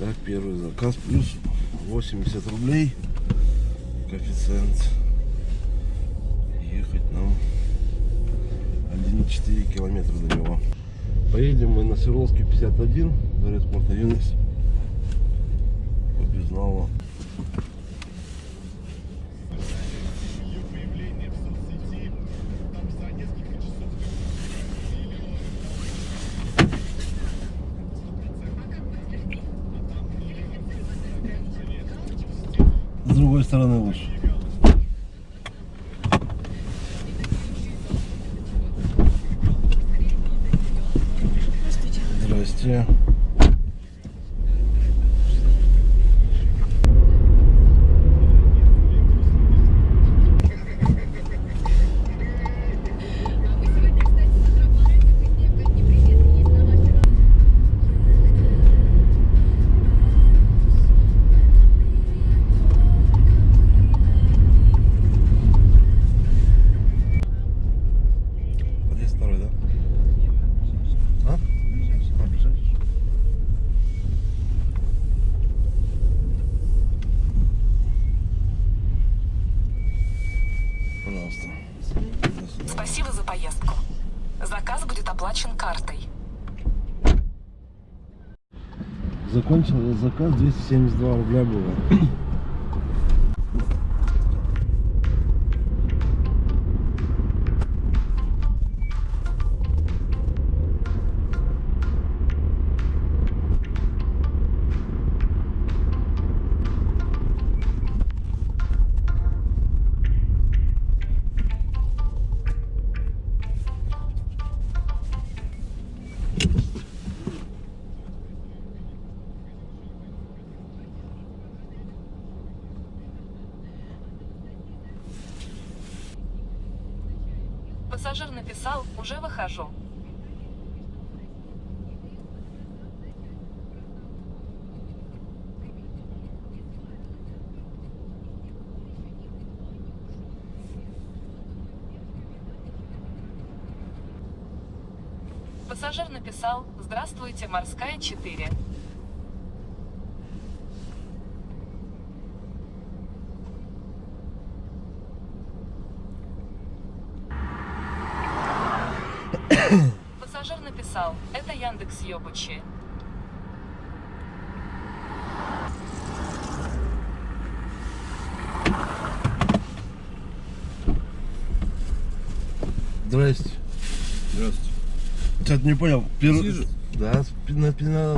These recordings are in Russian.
Так, первый заказ плюс 80 рублей. Коэффициент. Ехать нам 1,4 километра до него. Поедем мы на Свердловский 51, дворец спорта юность. По Здрасте. Закончил заказ 272 рубля было. Пассажир написал, уже выхожу. Пассажир написал, здравствуйте, морская 4. Пассажир написал, это Яндекс Ёбучи. Здрасте. Здравствуйте. Что-то не понял. Сижу. Да, на, на,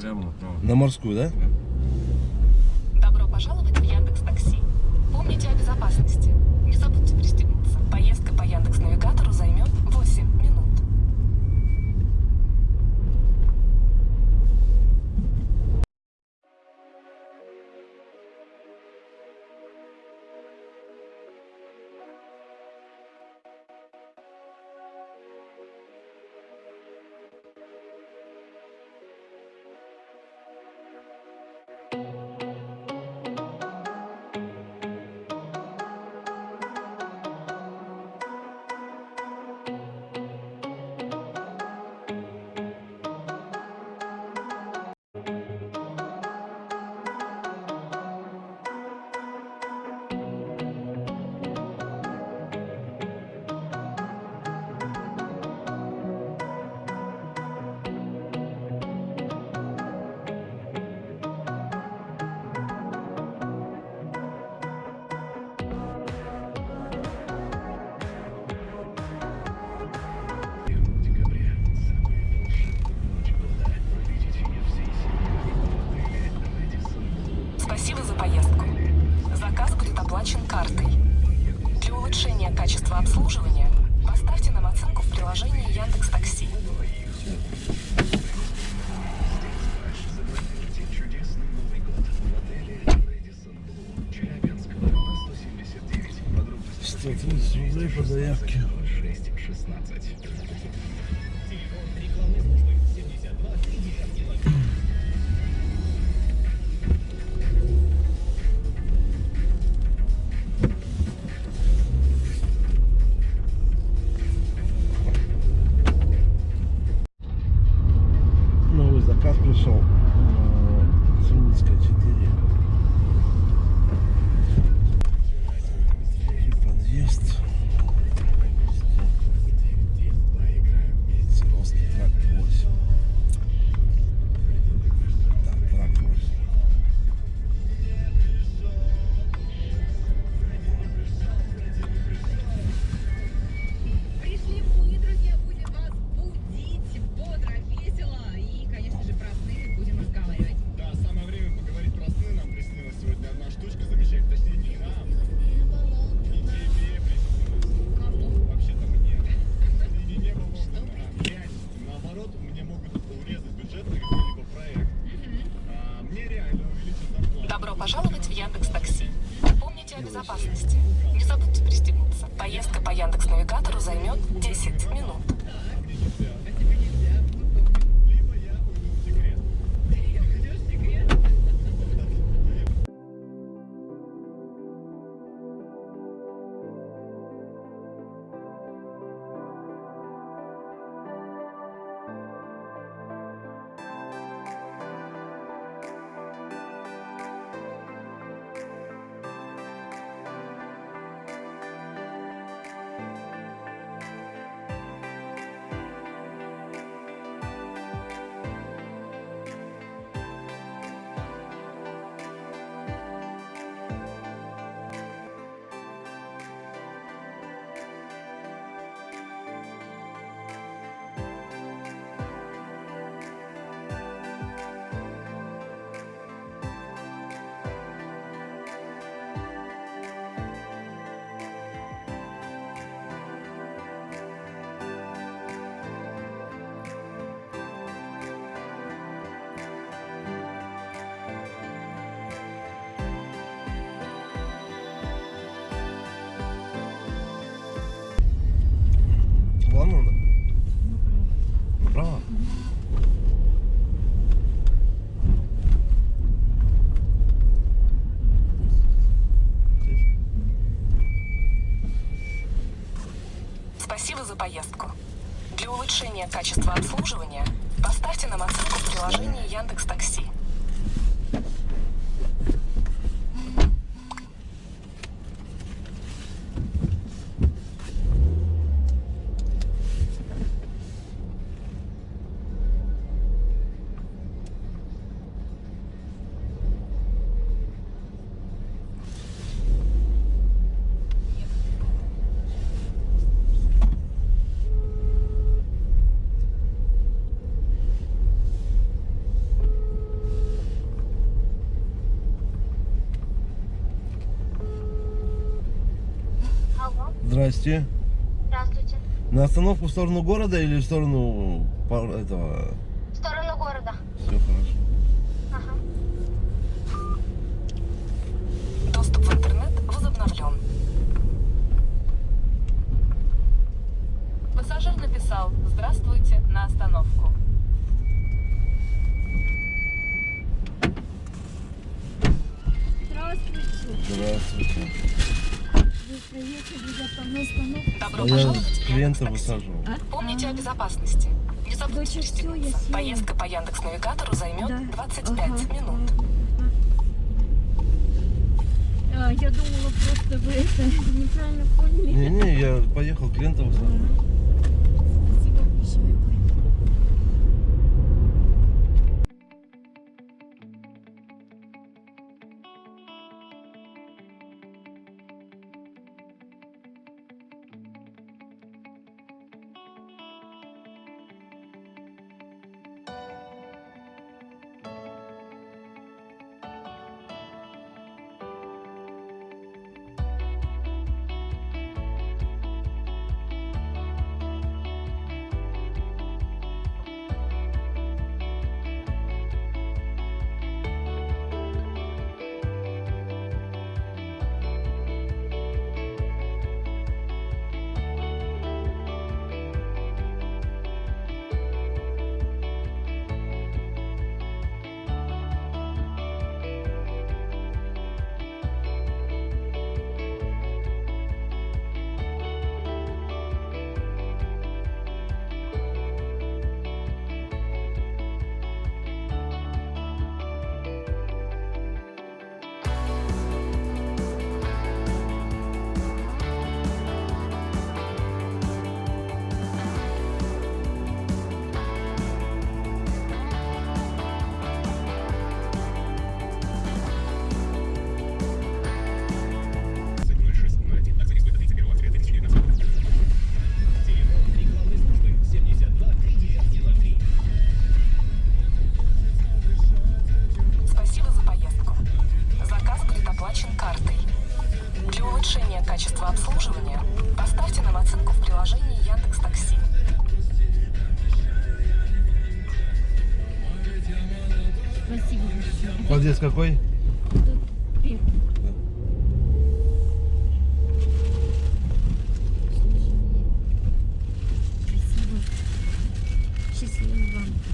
Прямо направо. на морскую, да? Добро оплачен картой. Для улучшения качества обслуживания поставьте нам оценку в приложении Яндекс Такси. Что, 30 рублей по заявке. 6, so Для улучшения качества обслуживания поставьте нам оценку в приложении Яндекс Такси. Здрасте. здравствуйте. На остановку в сторону города или в сторону этого? В сторону города. Все хорошо. Ага. Доступ в интернет возобновлен. Пассажир написал «Здравствуйте» на остановку. Здравствуйте. Здравствуйте. Добро А я пожаловать в клиента высаживал. Помните о безопасности. Не забудьте я пристегнуться. Поездка по Яндекс Навигатору займет Да. 25 Ага. минут. А, я думала, просто вы это неправильно поняли. Не-не, я поехал клиента высаживал. Спасибо большое. Подъезд какой?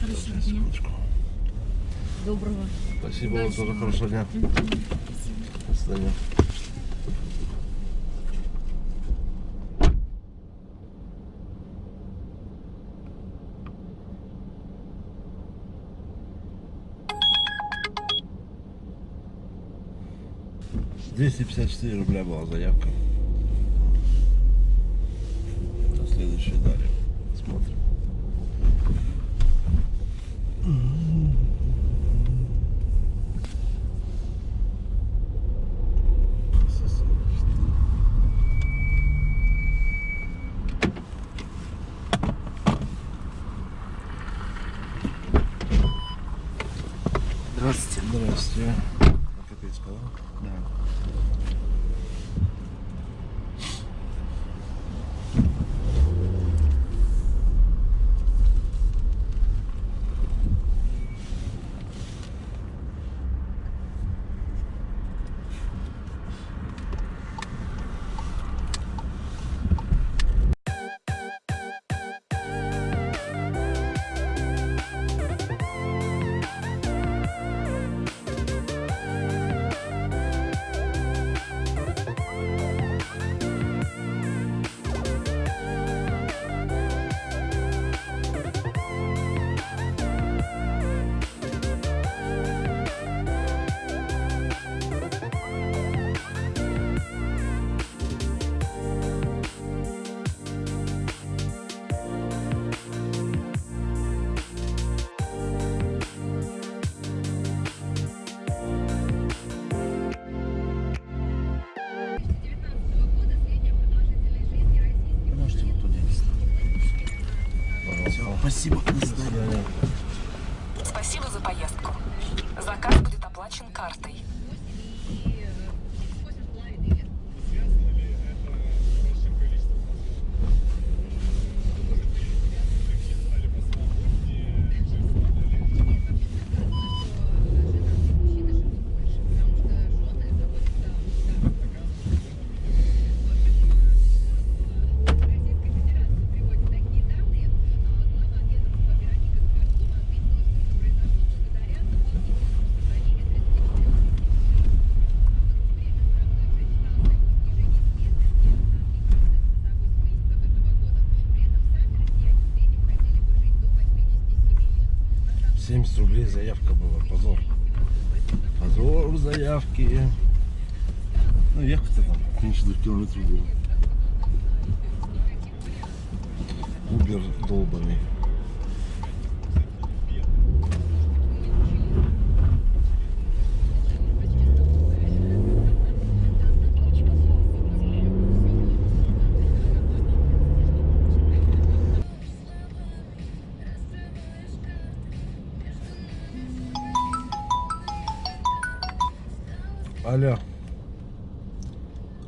Хорошего дня. Доброго. Спасибо вам тоже Удачного. хорошего дня. Спасибо. До свидания. Двести пятьдесят четыре рубля была заявка. На следующий далее. Смотрим. Здравствуйте. Здравствуйте. А Капецкого, Спасибо. Спасибо за поездку. Заказ будет оплачен картой. 70 рублей заявка была. Позор. Позор заявки. Ну, ехать-то там меньше двух километров было. Убер долбанный. Алло.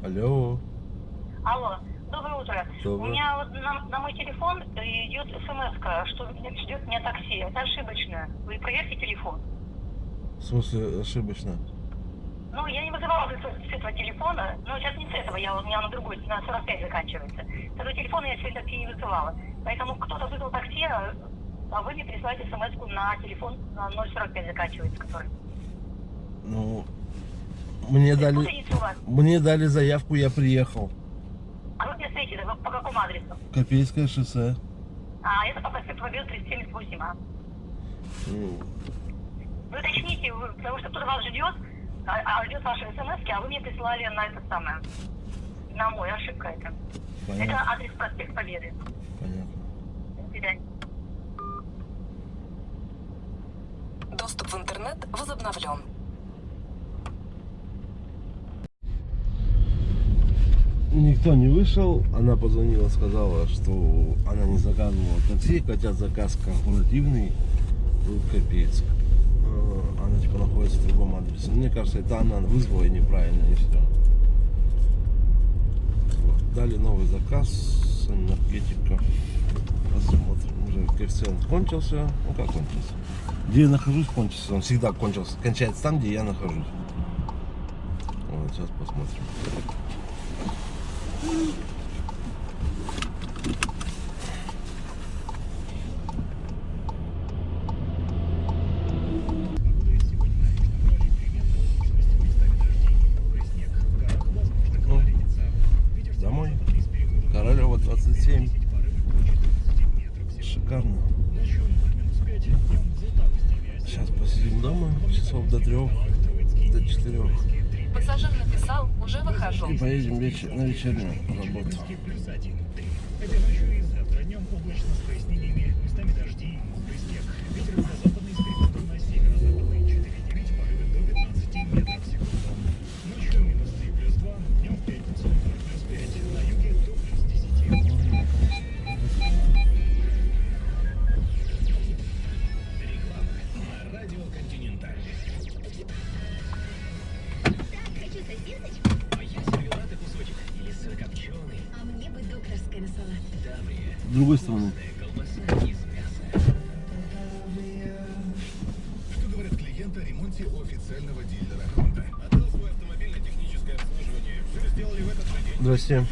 Алло. Алло, доброе утро. Доброе. У меня вот на, на мой телефон идет смс что ждет меня такси. Это ошибочно. Вы проверьте телефон. В смысле ошибочно? Ну, я не вызывала с, этого телефона, но сейчас не с этого, я, у меня на другой, на 45 заканчивается. С этого телефона я сегодня такси не вызывала. Поэтому кто-то вызвал такси, а а вы мне присылаете смс на телефон на 045 заканчивается, который. Ну, мне дали, мне дали заявку, я приехал. А вы где? Вы По какому адресу? Копейское шоссе. А, это по проспекту Победы 378, а. Ну, Вы уточните, вы- потому что кто-то вас ждет, а, а ждет ваши смс, а вы мне прислали на это самое. На мой, ошибка это. Это понятно, адрес проспект Победы. понятно. До свидания. Доступ в интернет возобновлен. Никто не вышел, она позвонила, сказала, что она не заказывала такси, хотя заказ корпоративный в Копейск. Э, Она типа находится в другом адресе. Мне кажется, это она вызвала и неправильно, и все. Вот. Дали новый заказ энергетиков. Посмотрим, уже коэффициент кончился. Ну как кончился? Где я нахожусь, кончился. Он всегда кончился. Кончается там, где я нахожусь. Вот, сейчас посмотрим. Шикарно. Сейчас посидим дома часов до трех, до четырех. Пассажир написал, уже выхожу. И поедем вечер, на вечернюю работу. Этой ночью и завтра днем облачно с прояснениями, местами дожди, мокрый снег. Ветер другой стороны. Что говорят клиенты о ремонте официального дилера Honda? Отдал свой автомобиль на техническое обслуживание. Все сделали в этот же день. Здрасте.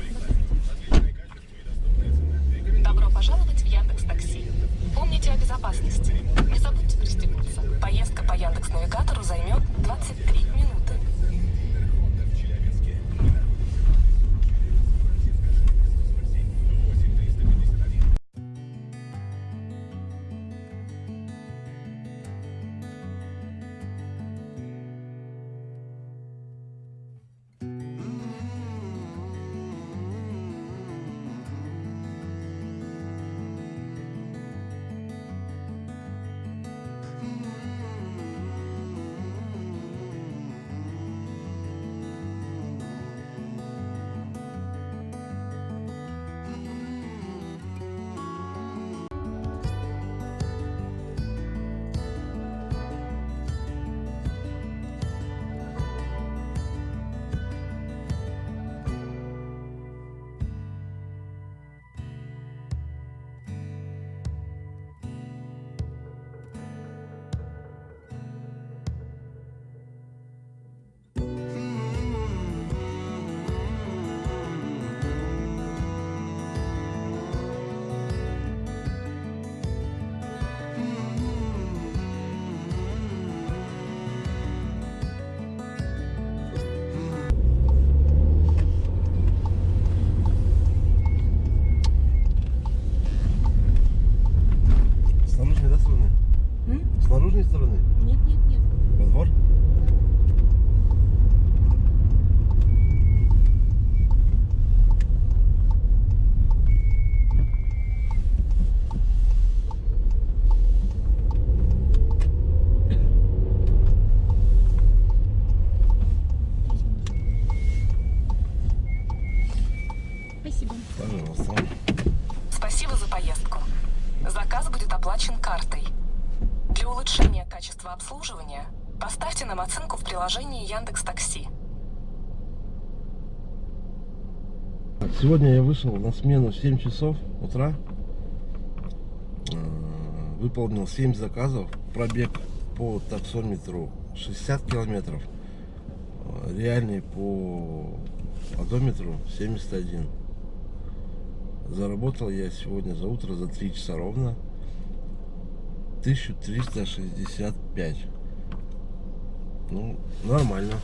Обслуживания поставьте нам оценку в приложении Яндекс Такси. Так, Сегодня я вышел на смену в 7 часов утра. Э, Выполнил 7 заказов. Пробег по таксометру 60 километров. Э, Реальный по одометру 71. Заработал я сегодня за утро за 3 часа ровно 1365. Ну, нормально.